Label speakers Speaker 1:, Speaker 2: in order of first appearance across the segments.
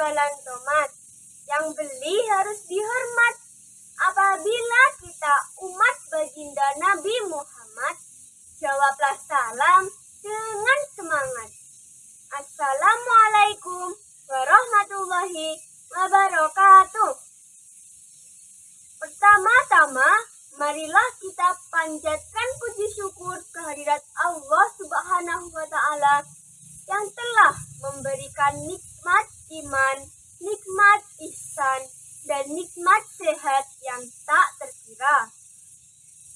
Speaker 1: jualan tomat. Yang beli harus dihormat. Apabila kita umat baginda Nabi Muhammad, jawablah salam dengan semangat. Assalamualaikum warahmatullahi wabarakatuh. Pertama-tama, marilah kita panjatkan puji syukur kehadirat Allah Subhanahu wa Ta'ala yang telah memberikan nikmat iman, nikmat ihsan, dan nikmat sehat yang tak terkira.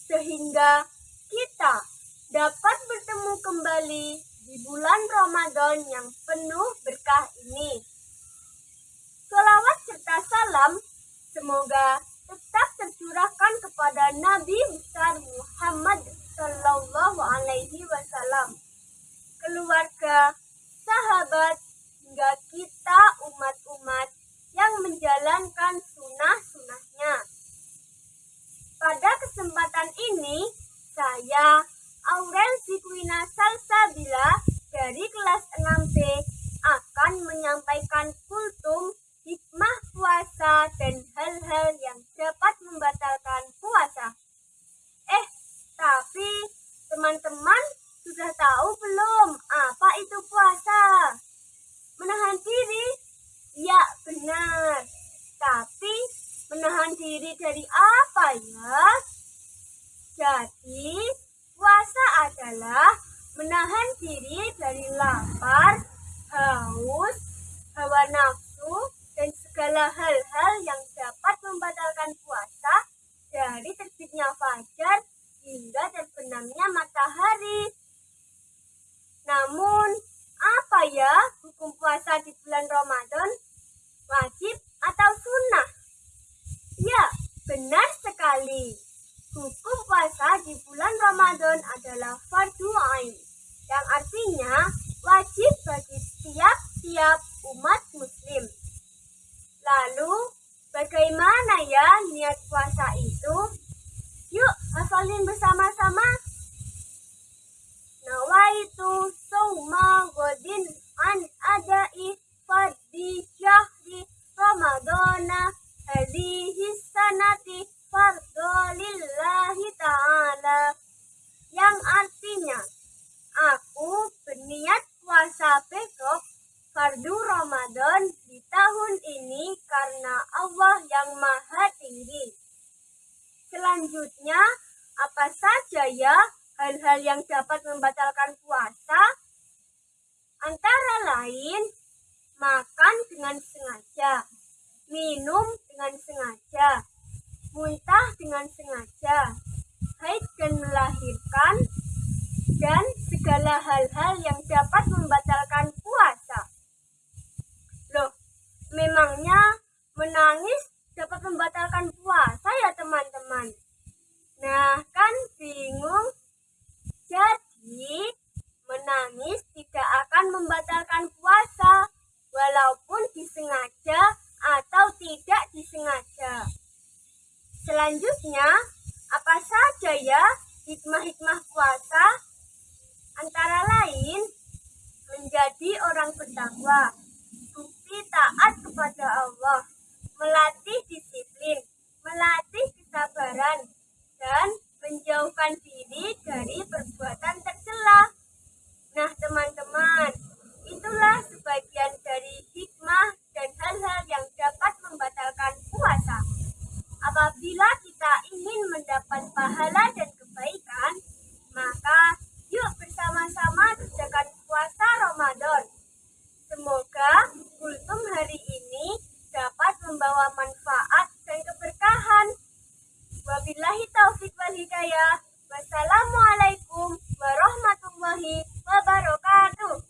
Speaker 1: Sehingga kita dapat bertemu kembali di bulan Ramadan yang penuh berkah ini. Salawat serta salam semoga tetap tercurahkan kepada Nabi besar Muhammad Sallallahu Alaihi Wasallam, keluarga, sahabat, hingga kita umat-umat yang menjalankan sunnah-sunnahnya. Pada kesempatan ini, saya Aurel Zikwina Salsabila dari kelas 6B akan menyampaikan kultum hikmah puasa dan hal-hal yang dapat membatalkan puasa. Eh, tapi teman-teman sudah tahu belum apa itu puasa? Menahan diri? Ya, benar. Tapi menahan diri dari apa ya? Jadi, puasa adalah menahan diri dari lapar, haus, hawa nafsu, dan segala hal-hal yang dapat membatalkan puasa dari terbitnya fajar hingga terbenamnya matahari. Namun, apa ya hukum puasa di bulan Ramadan? Wajib atau sunnah? Ya, benar sekali. Hukum puasa di bulan Ramadan adalah fardu ain, yang artinya wajib bagi tiap-tiap umat muslim. Lalu, bagaimana ya niat puasa itu? Yuk, hafalin bersama-sama. Nawaitu fardu Ramadan di tahun ini karena Allah yang maha tinggi. Selanjutnya, apa saja ya hal-hal yang dapat membatalkan puasa? Antara lain, makan dengan sengaja, minum dengan sengaja, muntah dengan sengaja, haid dan melahirkan, dan segala hal-hal yang dapat membatalkan memangnya menangis dapat membatalkan puasa ya teman-teman? Nah, kan bingung? Jadi, menangis tidak akan membatalkan puasa, walaupun disengaja atau tidak disengaja. Selanjutnya, apa saja ya hikmah-hikmah puasa? Antara lain, menjadi orang bertakwa, Apabila kita ingin mendapat pahala dan kebaikan, maka yuk bersama-sama kerjakan puasa Ramadan. Semoga kultum hari ini dapat membawa manfaat dan keberkahan. Wabillahi Taufik wal hidayah. Wassalamualaikum warahmatullahi wabarakatuh.